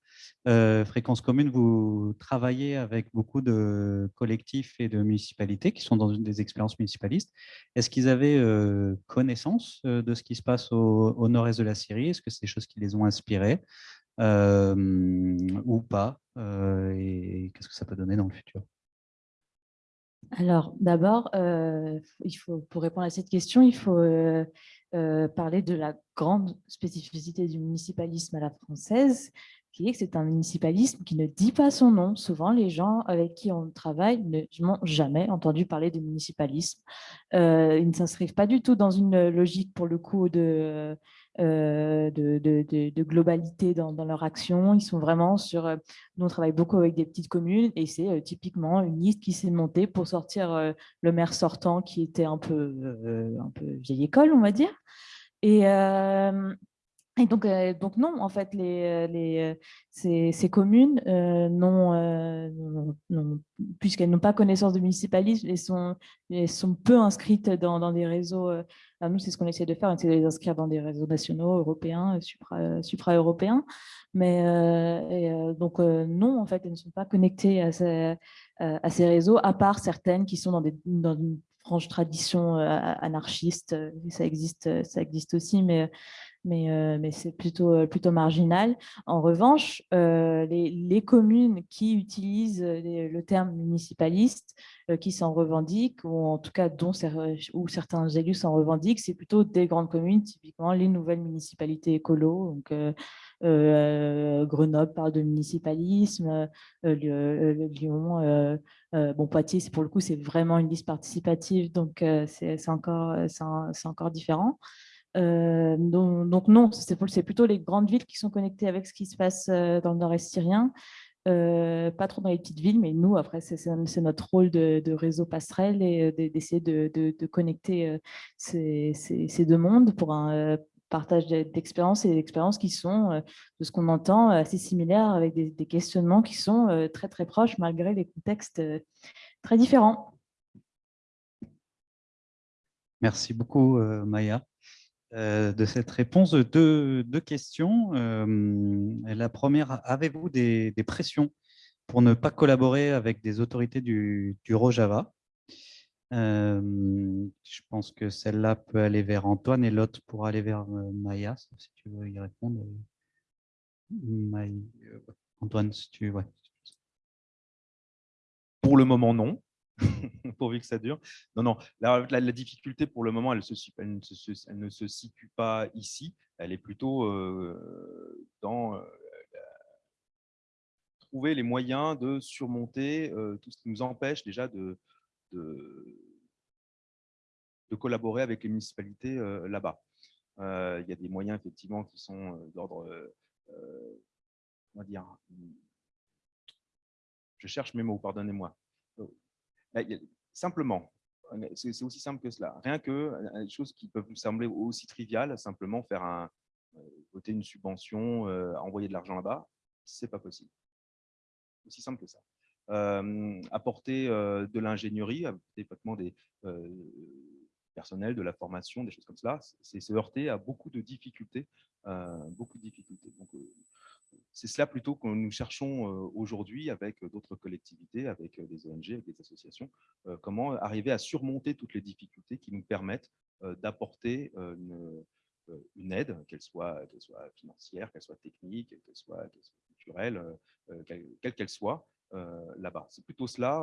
Euh, Fréquence Commune, vous travaillez avec beaucoup de collectifs et de municipalités qui sont dans une des expériences municipalistes. Est-ce qu'ils avaient euh, connaissance euh, de ce qui se passe au, nord-est de la Syrie? Est-ce que c'est des choses qui les ont inspirés ou pas Et qu'est-ce que ça peut donner dans le futur? Alors, d'abord, faut, pour répondre à cette question, il faut parler de la grande spécificité du municipalisme à la française, est que c'est un municipalisme qui ne dit pas son nom. Souvent, les gens avec qui on travaille n'ont jamais entendu parler de municipalisme. Euh, ils ne s'inscrivent pas du tout dans une logique, pour le coup, de, euh, de, globalité dans, leur action. Ils sont vraiment sur... Euh, nous, on travaille beaucoup avec des petites communes et c'est typiquement une liste qui s'est montée pour sortir le maire sortant qui était un peu, un peu vieille école, on va dire. Et, et donc, euh, donc non, en fait, les, euh, les, euh, ces, communes, non, puisqu'elles n'ont pas connaissance de municipalisme, elles sont, elles sont peu inscrites dans, des réseaux. nous, c'est ce qu'on essaie de faire, essaie de les inscrire dans des réseaux nationaux, européens, supra-européens. Mais donc, non, en fait, elles ne sont pas connectées à ces, à ces réseaux, à part certaines qui sont dans, des, dans une franche tradition anarchiste. Ça existe, ça existe aussi, mais mais, euh, mais c'est plutôt, euh, plutôt marginal. En revanche, euh, les, les, communes qui utilisent le terme municipaliste, qui s'en revendiquent, ou en tout cas dont où certains élus s'en revendiquent, c'est plutôt des grandes communes, typiquement les nouvelles municipalités écolo. Donc, Grenoble parle de municipalisme, Lyon, bon, Poitiers, pour le coup, c'est vraiment une liste participative, donc c'est encore, encore différent. Euh, donc, non, c'est plutôt les grandes villes qui sont connectées avec ce qui se passe dans le nord-est syrien. Euh, pas trop dans les petites villes, mais nous, après, c'est notre rôle de, réseau passerelle et d'essayer de, connecter ces, deux mondes pour un partage d'expériences et d'expériences qui sont, de ce qu'on entend, assez similaires avec des, des, questionnements qui sont très, très proches malgré les contextes très différents. Merci beaucoup, Maya. Euh, de cette réponse. Deux, deux questions. Euh, la première, avez-vous des, pressions pour ne pas collaborer avec des autorités du, Rojava? Euh, Je pense que celle-là peut aller vers Antoine et l'autre pour aller vers Maya, si tu veux y répondre. Antoine, si tu veux. Pour le moment, non. pourvu que ça dure. Non, non, la, difficulté pour le moment, elle, ne se, situe pas ici, elle est plutôt euh, dans euh, trouver les moyens de surmonter euh, tout ce qui nous empêche déjà de, de, de collaborer avec les municipalités là-bas. Il y a des moyens effectivement qui sont d'ordre, va dire, je cherche mes mots, pardonnez-moi simplement, c'est aussi simple que cela. Rien que euh, des choses qui peuvent nous sembler aussi triviales, simplement faire un, euh, voter une subvention, euh, envoyer de l'argent là-bas, c'est pas possible. Aussi simple que ça. apporter de l'ingénierie, des des personnels, de la formation, des choses comme cela, c'est se heurter à beaucoup de difficultés, beaucoup de difficultés. Donc, c'est cela plutôt que nous cherchons aujourd'hui avec d'autres collectivités, avec des ONG, avec des associations, comment arriver à surmonter toutes les difficultés qui nous permettent d'apporter une, aide, qu'elle soit, soit, financière, qu'elle soit technique, qu'elle soit, culturelle, quelle qu'elle soit, là-bas. C'est plutôt cela.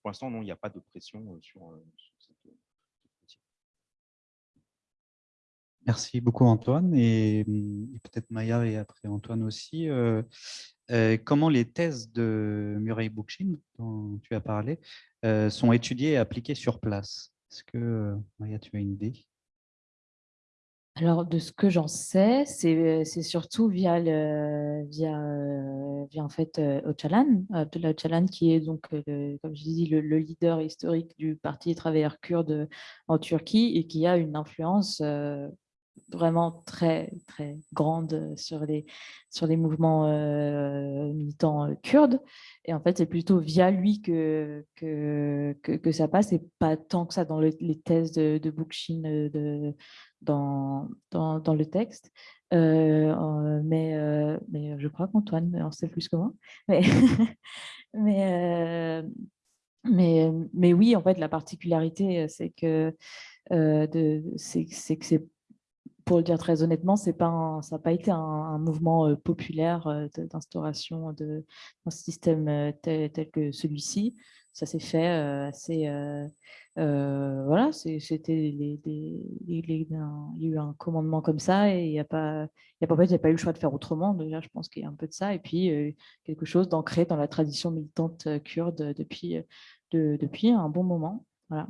Pour l'instant, non, il n'y a pas de pression sur, sur Merci beaucoup Antoine et, peut-être Maya et après Antoine aussi. Euh, euh, comment les thèses de Murray Bookchin dont tu as parlé euh, sont étudiées et appliquées sur place? Est-ce que Maya, tu as une idée? Alors, de ce que j'en sais, c'est surtout via, le, via, via en fait Abdullah qui est donc, comme je dis, le, le, leader historique du Parti des travailleurs kurdes en Turquie et qui a une influence vraiment très, très grande sur les, sur les mouvements euh, militants euh, kurdes. Et en fait, c'est plutôt via lui que, que, que, ça passe et pas tant que ça dans les thèses de, de Bookchin euh, dans, dans, dans, le texte. mais, mais je crois qu'Antoine en sait plus que moi. Mais, mais, mais, mais, oui, en fait, la particularité, c'est que c'est que c'est pour le dire très honnêtement, pas ça n'a pas été un, mouvement euh, populaire euh, d'instauration d'un système euh, tel, que celui-ci. Ça s'est fait assez... voilà, c'était il y a eu un commandement comme ça et il n'y a pas, a pas eu le choix de faire autrement. Déjà, je pense qu'il y a un peu de ça. Et puis, quelque chose d'ancré dans la tradition militante kurde depuis, depuis un bon moment. Voilà.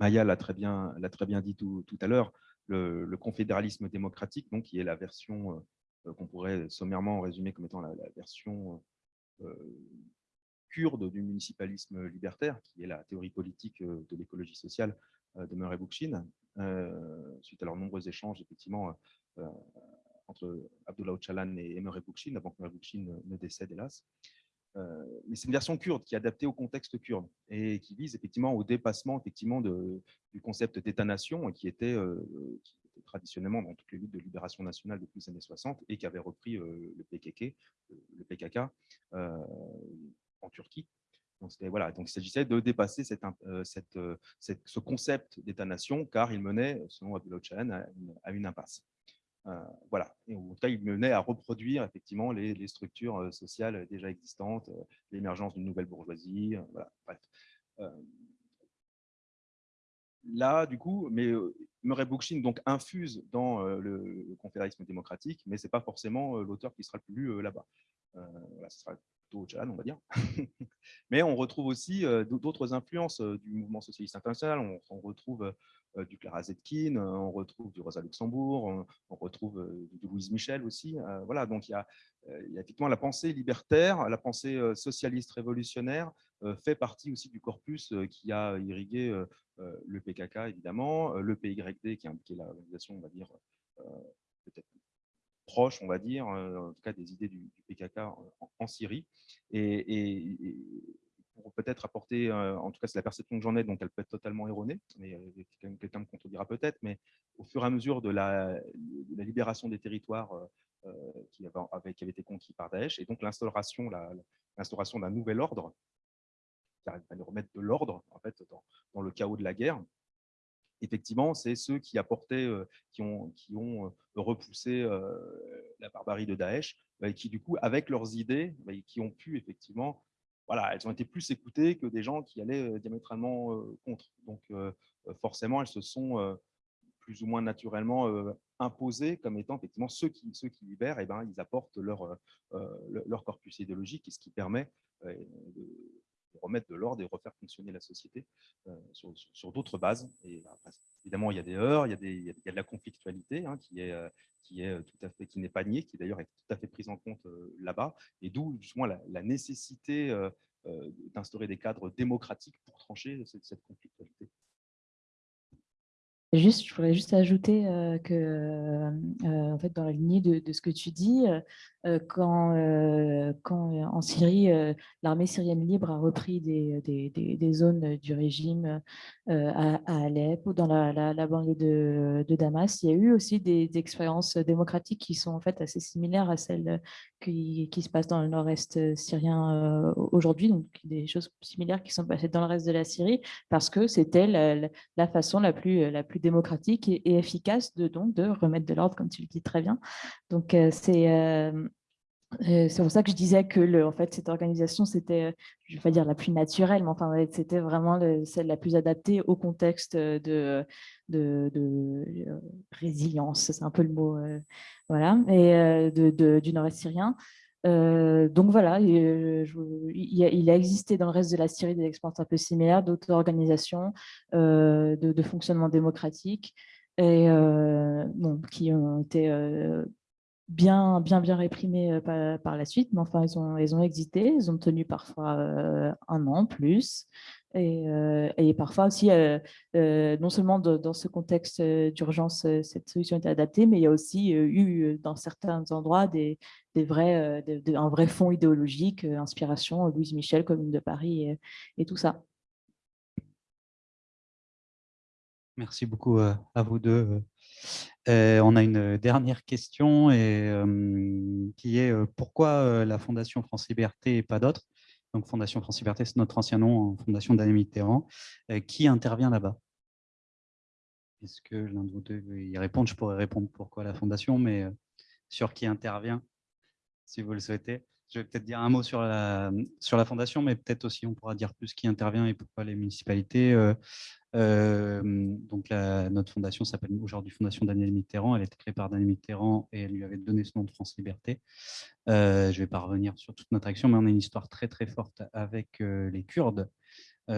Maya l'a très, bien, dit tout, à l'heure, le, confédéralisme démocratique, donc, qui est la version euh, euh, qu'on pourrait sommairement résumer comme étant la, version euh, kurde du municipalisme libertaire, qui est la théorie politique de l'écologie sociale de Murray Bookchin, suite à leurs nombreux échanges, effectivement, entre Abdullah Öcalan et Murray Bookchin, avant que Murray Bookchin ne décède, hélas. Mais c'est une version kurde qui est adaptée au contexte kurde et qui vise effectivement au dépassement effectivement du concept d'État-nation qui, était, traditionnellement dans toutes les luttes de libération nationale depuis les années 60 et qui avait repris le PKK, le PKK en Turquie. Donc, il s'agissait de dépasser ce concept d'État-nation car il menait, selon Abdullah Öcalan, à une impasse. Euh, voilà. Et en tout cas, il menait à reproduire effectivement les, structures euh, sociales déjà existantes, euh, l'émergence d'une nouvelle bourgeoisie. Voilà. Bref. là, du coup, mais Murray Bookchin donc infuse dans le, confédéralisme démocratique, mais c'est pas forcément l'auteur qui sera le plus lu là-bas. Voilà, ce sera plutôt Öcalan, on va dire. Mais on retrouve aussi d'autres influences du mouvement socialiste international. On, retrouve du Clara Zetkin, on retrouve du Rosa Luxembourg, on, retrouve du Louise Michel aussi. Voilà, donc il y, a, il effectivement la pensée libertaire, la pensée socialiste révolutionnaire fait partie aussi du corpus qui a irrigué le PKK, évidemment, le PYD, qui est l'organisation, on va dire, peut-être proche, on va dire, en tout cas des idées du, PKK en, Syrie. Et, pour peut-être apporter, en tout cas c'est la perception que j'en ai, donc elle peut être totalement erronée, mais quelqu'un me contredira peut-être, mais au fur et à mesure de la, libération des territoires qui, avaient, été conquis par Daesh, et donc l'instauration d'un nouvel ordre, qui arrive à remettre de l'ordre en fait, dans, le chaos de la guerre, effectivement, c'est ceux qui apportaient, qui ont, qui ont repoussé la barbarie de Daesh, et qui, du coup, avec leurs idées, bah, qui ont pu effectivement, voilà, elles ont été plus écoutées que des gens qui allaient diamétralement contre. Donc, forcément, elles se sont plus ou moins naturellement imposées comme étant effectivement ceux qui, ceux qui libèrent, et eh ben, ils apportent leur, leur corpus idéologique, et ce qui permet de remettre de l'ordre et refaire fonctionner la société euh, sur, d'autres bases. Et bah, évidemment, il y a des heures, il y a, des, il y a de la conflictualité hein, qui est euh, qui est tout à fait qui n'est pas niée, qui d'ailleurs est tout à fait prise en compte euh, là-bas, et d'où justement la, nécessité d'instaurer des cadres démocratiques pour trancher cette conflictualité. Juste, je voudrais juste ajouter que, en fait, dans la lignée de, ce que tu dis, quand, quand en Syrie, l'armée syrienne libre a repris des, des, des, zones du régime à, Alep ou dans la, la, banlieue de, de, Damas, il y a eu aussi des, expériences démocratiques qui sont en fait assez similaires à celles qui, se passent dans le nord-est syrien aujourd'hui, donc des choses similaires qui sont passées dans le reste de la Syrie, parce que c'était la, façon la plus, la plus démocratique et, efficace de, donc, de remettre de l'ordre, comme tu le dis très bien. Donc, euh, c'est euh, euh, c'est pour ça que je disais que en fait, cette organisation, c'était, je ne vais pas dire la plus naturelle, mais enfin, c'était vraiment celle la plus adaptée au contexte de, de, résilience, c'est un peu le mot, voilà, et du nord-est syrien. donc voilà, il, a, existé dans le reste de la Syrie des expériences un peu similaires, d'autres organisations de, de, fonctionnement démocratique et, bon, qui ont été bien, bien, bien réprimées par, la suite, mais enfin, elles ont, elles ont existé, elles ont tenu parfois un an plus, et, et, parfois aussi, non seulement dans ce contexte d'urgence, cette solution était adaptée, mais il y a aussi eu dans certains endroits des, des vrais, un vrai fond idéologique, inspiration, Louise Michel, Commune de Paris et tout ça. Merci beaucoup à vous deux. On a une dernière question qui est pourquoi la Fondation France Liberté et pas d'autres? Donc Fondation France Liberté, c'est notre ancien nom, Fondation d'Anne Mitterrand. qui intervient là-bas? Est-ce que l'un de vous deux veut y répondre? Je pourrais répondre pourquoi la Fondation, mais sur qui intervient, si vous le souhaitez. Je vais peut-être dire un mot sur la, sur la fondation, mais peut-être aussi on pourra dire plus qui intervient et pourquoi les municipalités. Euh, donc notre fondation s'appelle aujourd'hui Fondation Daniel Mitterrand. Elle a été créée par Daniel Mitterrand et elle lui avait donné ce nom de France Liberté. Euh, je ne vais pas revenir sur toute notre action, mais on a une histoire très très forte avec euh, les Kurdes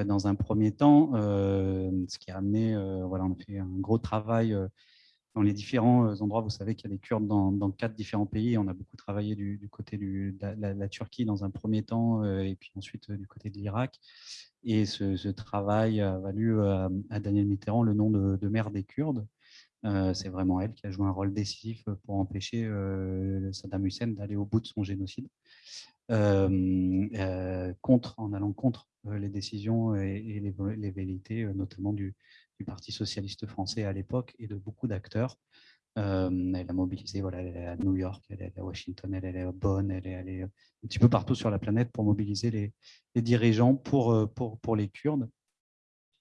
dans un premier temps, ce qui a amené, voilà, on a fait un gros travail dans les différents endroits. Vous savez qu'il y a des Kurdes dans, quatre différents pays. On a beaucoup travaillé du, côté de la, Turquie dans un premier temps, et puis ensuite du côté de l'Irak. Et ce, travail a valu à, Daniel Mitterrand le nom de, mère des Kurdes. Euh, c'est vraiment elle qui a joué un rôle décisif pour empêcher euh, Saddam Hussein d'aller au bout de son génocide, euh, en allant contre les décisions et, les, les, vérités, notamment du, du, Parti socialiste français à l'époque et de beaucoup d'acteurs. elle a mobilisé, voilà, elle est à New York, elle est à Washington, elle est à Bonn, elle est allée un petit peu partout sur la planète pour mobiliser les, dirigeants pour, pour, pour les Kurdes.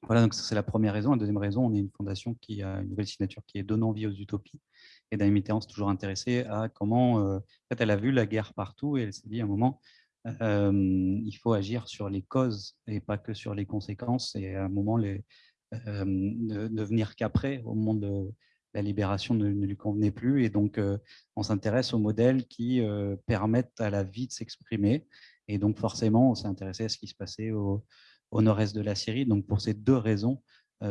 Voilà, donc c'est la première raison. La deuxième raison, on est une fondation qui a une nouvelle signature qui est Donnant vie aux utopies. Et Daniel Mitterrand s'est toujours intéressé à comment, en fait, elle a vu la guerre partout et elle s'est dit à un moment, il faut agir sur les causes et pas que sur les conséquences. Et à un moment, les, ne, venir qu'après, au moment de la libération ne, lui convenait plus. Et donc, on s'intéresse aux modèles qui permettent à la vie de s'exprimer Et donc, forcément, on s'est intéressé à ce qui se passait au, nord-est de la Syrie. Donc, pour ces deux raisons,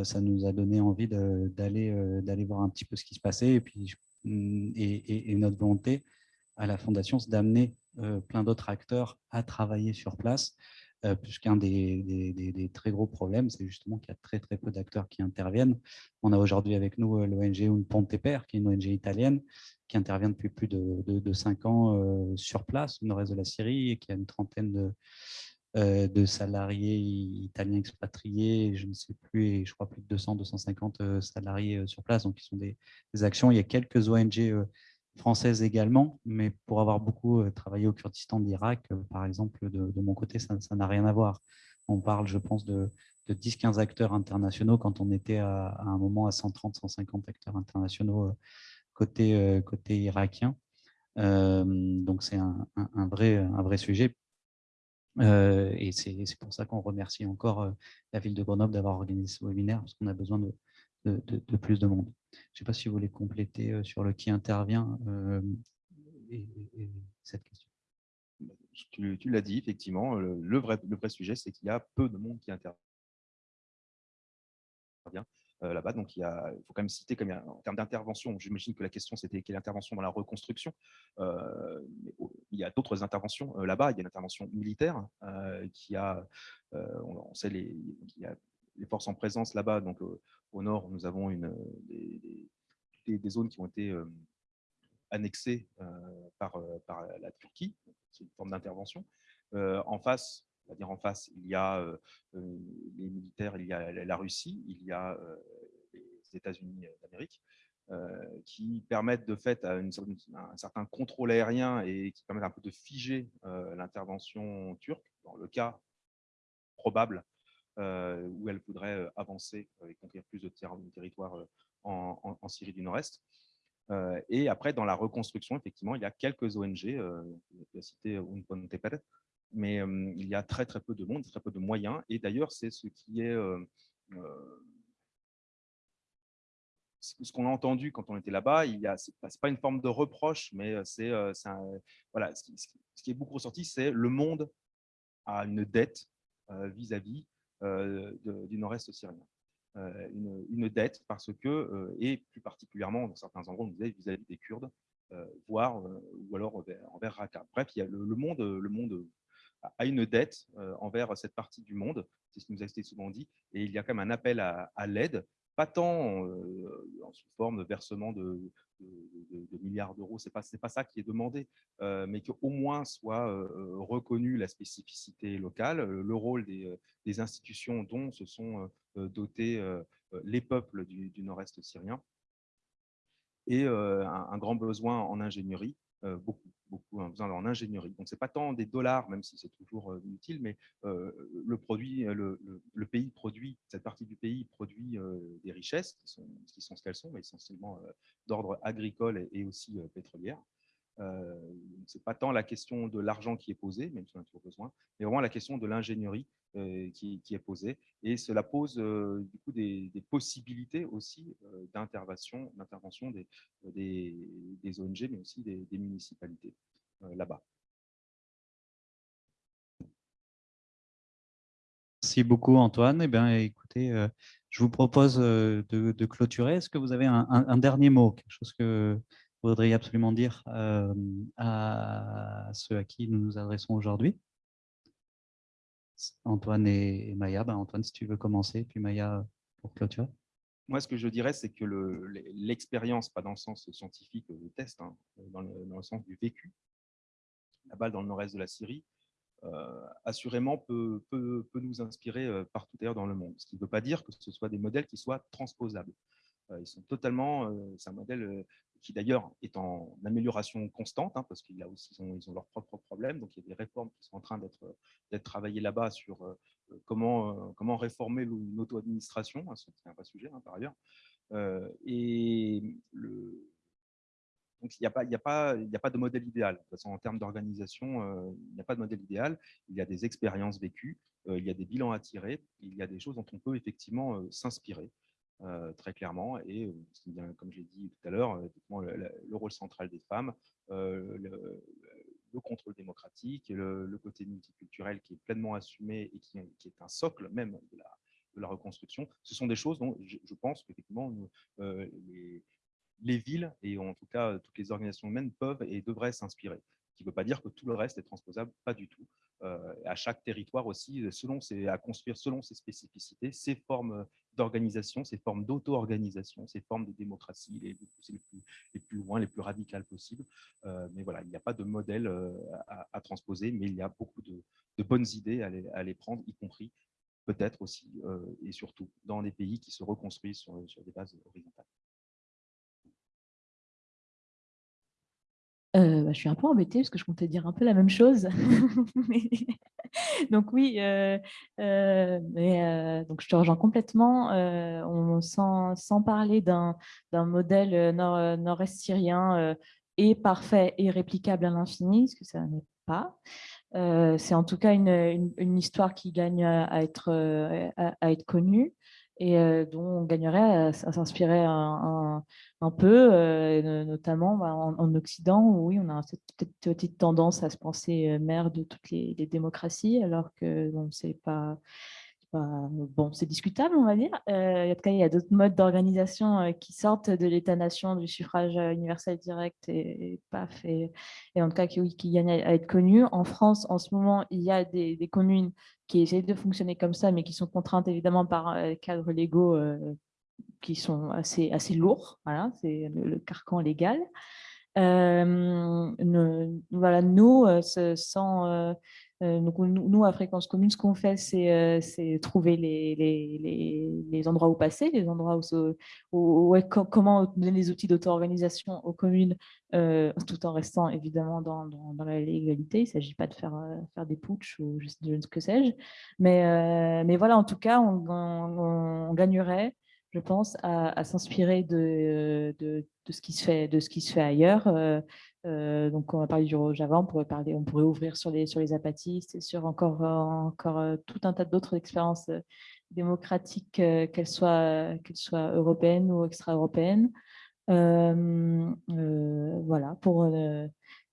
ça nous a donné envie d'aller d'aller voir un petit peu ce qui se passait. Et puis, mm, et, notre volonté à la Fondation, c'est d'amener plein d'autres acteurs à travailler sur place, puisqu'un des, des, très gros problèmes, c'est justement qu'il y a très très peu d'acteurs qui interviennent. On a aujourd'hui avec nous l'ONG Un Ponte Per, qui est une ONG italienne, qui intervient depuis plus de, de, cinq ans sur place, au nord-est de la Syrie, et qui a une trentaine de, de salariés italiens expatriés, je ne sais plus, je crois plus de 200, 250 salariés sur place, donc qui sont des actions. Il y a quelques ONG française également, mais pour avoir beaucoup euh, travaillé au Kurdistan d'Irak, euh, par exemple, de, mon côté, ça n'a rien à voir. On parle, je pense, de, 10-15 acteurs internationaux quand on était à, un moment à 130-150 acteurs internationaux euh, côté, côté irakien. donc, c'est un, vrai, un vrai sujet. et c'est pour ça qu'on remercie encore la ville de Grenoble d'avoir organisé ce webinaire, parce qu'on a besoin de, de, plus de monde. Je ne sais pas si vous voulez compléter euh, sur le qui intervient euh, et, cette question. Tu, l'as dit, effectivement, le, vrai, le vrai sujet, c'est qu'il y a peu de monde qui intervient euh, là-bas. Donc, il, y a, faut quand même citer comme en termes d'intervention, j'imagine que la question, c'était quelle intervention dans la reconstruction. il y a d'autres interventions là-bas. Il y a une intervention militaire qui a, on, sait, les, y a les forces en présence là-bas. Donc, au nord, nous avons une, des, zones qui ont été euh, annexées euh, par, euh, par, la Turquie. C'est une forme d'intervention. en face, va dire en face, il y a les militaires, il y a la Russie, il y a les États-Unis d'Amérique. qui permettent de fait à un certain contrôle aérien et qui permettent un peu de figer l'intervention turque dans le cas probable euh, où elle voudrait euh, avancer et conquérir plus de territoire euh, en, Syrie du Nord-Est. et après, dans la reconstruction, effectivement, il y a quelques ONG, je vais citer Unpontepere, mais il y a très très peu de monde, très peu de moyens. Et d'ailleurs, c'est ce qui est ce qu'on a entendu quand on était là-bas, il a, c'est pas, une forme de reproche, mais c'est, voilà, ce qui, est beaucoup ressorti, c'est le monde a une dette vis-à-vis euh, du nord-est syrien. Euh, une, dette parce que, euh, et plus particulièrement dans certains endroits, on disait vis-à-vis des Kurdes, voire ou alors envers, Raqqa. Bref, il y a le, monde, le monde a une dette envers cette partie du monde, c'est ce qui nous a été souvent dit, et il y a quand même un appel à, à l'aide, pas tant en sous forme de versement de, milliards d'euros, ce n'est pas, ça qui est demandé, mais qu'au moins soit reconnue la spécificité locale, le rôle des, institutions dont se sont dotés les peuples du, nord-est syrien, et un, grand besoin en ingénierie, beaucoup, beaucoup besoin en ingénierie. Donc, ce n'est pas tant des dollars, même si c'est toujours utile, mais le, produit, le, pays produit, cette partie du pays produit des richesses qui sont, ce qu'elles sont, essentiellement d'ordre agricole et, aussi pétrolière. Euh, ce n'est pas tant la question de l'argent qui est posée, même si on a toujours besoin, mais vraiment la question de l'ingénierie qui, est posée. Et cela pose du coup des, possibilités aussi d'intervention des, des, des, ONG, mais aussi des, municipalités là-bas. Merci beaucoup Antoine. Eh bien, écoutez, je vous propose de, clôturer. Est-ce que vous avez un, dernier mot, quelque chose que voudriez absolument dire à ceux à qui nous nous adressons aujourd'hui Antoine et, Maya. Ben, Antoine, si tu veux commencer, puis Maya pour clôturer. Moi, ce que je dirais, c'est que l'expérience, pas dans le sens scientifique test, hein, dans, le, sens du vécu, là-bas dans le nord-est de la Syrie, euh, assurément peut, peut, nous inspirer euh, partout ailleurs dans le monde. Ce qui ne veut pas dire que ce soit des modèles qui soient transposables. Euh, ils sont totalement, c'est un modèle qui d'ailleurs est en amélioration constante, hein, parce qu'ils aussi ils ont, leurs propres problèmes. Donc il y a des réformes qui sont en train d'être travaillées là-bas sur comment, comment réformer l'auto-administration, hein, c'est un vrai sujet hein, par ailleurs. et le, donc, il n'y a, pas, a, a pas de modèle idéal. De toute façon, en termes d'organisation, euh, il n'y a pas de modèle idéal. Il y a des expériences vécues, euh, il y a des bilans à tirer, il y a des choses dont on peut effectivement euh, s'inspirer très clairement. Et comme je l'ai dit tout à l'heure, le, rôle central des femmes, le contrôle démocratique, le, côté multiculturel qui est pleinement assumé et qui, est un socle même de la, de la, reconstruction. Ce sont des choses dont je, pense qu'effectivement euh, les, les, villes et en tout cas toutes les organisations humaines peuvent et devraient s'inspirer. Ce qui ne veut pas dire que tout le reste est transposable, pas du tout. Euh, à chaque territoire aussi, selon ses, à construire selon ses spécificités, ses formes d'organisation, ces formes d'auto-organisation, ces formes de démocratie les, les, plus, les, plus, loin, les plus radicales possibles. Euh, mais voilà, il n'y a pas de modèle euh, à, à, transposer, mais il y a beaucoup de, de bonnes idées à les, à les, prendre, y compris peut-être aussi euh, et surtout dans des pays qui se reconstruisent sur, sur des bases horizontales. Euh, bah, je suis un peu embêtée parce que je comptais dire un peu la même chose. donc oui, euh, euh, euh, je te rejoins complètement. Sans, parler d'un modèle nord, nord-est syrien et parfait et réplicable à l'infini, ce que ça n'est pas. C'est en tout cas une, histoire qui gagne à être connue et dont on gagnerait à, s'inspirer un, peu, notamment bah, en, Occident, où oui, on a cette petite tendance à se penser mère de toutes les, les démocraties, alors que bon, c'est pas bon, c'est discutable, on va dire. En tout cas, il y a d'autres modes d'organisation euh, qui sortent de l'État-nation, du suffrage euh, universel direct et, paf, et, en tout cas qui, oui, qui gagnent à, être connus. En France, en ce moment, il y a des, communes qui essaient de fonctionner comme ça, mais qui sont contraintes évidemment par euh, cadres légaux euh, qui sont assez, assez lourds. Voilà, c'est le, carcan légal. Voilà, nous, sans euh, donc, nous, à Fréquence Commune, ce qu'on fait, c'est euh, trouver les, endroits où passer, les endroits où, où, comment donner les outils d'auto-organisation aux communes, euh, tout en restant évidemment dans, la légalité. Il ne s'agit pas de faire, des putsch ou je, ne sais que sais-je. Mais, voilà, en tout cas, on, gagnerait je pense, à, s'inspirer de, ce qui se fait, ailleurs. Euh, donc, on va parler du Rojava, on pourrait, ouvrir sur les, sur les apatistes sur encore, encore euh, tout un tas d'autres expériences euh, démocratiques, qu'elles soient, qu'elles soient européennes ou extra-européennes. Voilà,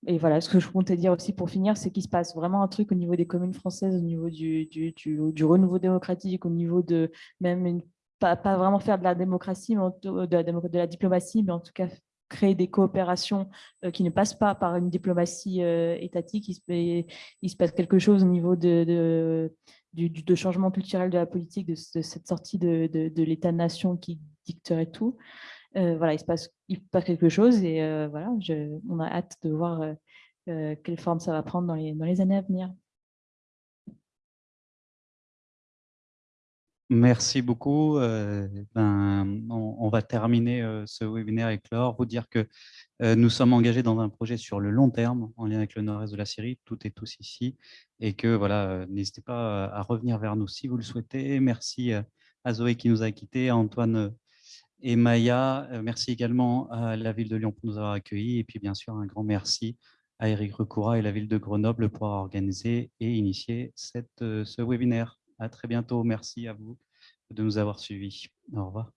et voilà, ce que je comptais dire aussi pour finir, c'est qu'il se passe vraiment un truc au niveau des communes françaises, au niveau du, du, du, renouveau démocratique, au niveau de même pas, pas, vraiment faire de la démocratie, de la, de la, diplomatie, mais en tout cas créer des coopérations euh, qui ne passent pas par une diplomatie euh, étatique. Il se, passe quelque chose au niveau de, du, changement culturel de la politique, de, cette sortie de, de l'État-nation qui dicterait tout. Euh, voilà, il se, passe, il passe quelque chose et voilà, on a hâte de voir quelle forme ça va prendre dans les, dans les années à venir. Merci beaucoup. Euh, ben, on, va terminer euh, ce webinaire avec Laure. Vous dire que euh, nous sommes engagés dans un projet sur le long terme en lien avec le nord-est de la Syrie, tout et tous ici, et que voilà, n'hésitez pas à revenir vers nous si vous le souhaitez. Merci à Zoé qui nous a quittés, à Antoine et Maya. Merci également à la ville de Lyon pour nous avoir accueillis, et puis bien sûr un grand merci à Eric Recoura et la ville de Grenoble pour avoir organisé et initié ce webinaire. À très bientôt. Merci à vous de nous avoir suivis. Au revoir.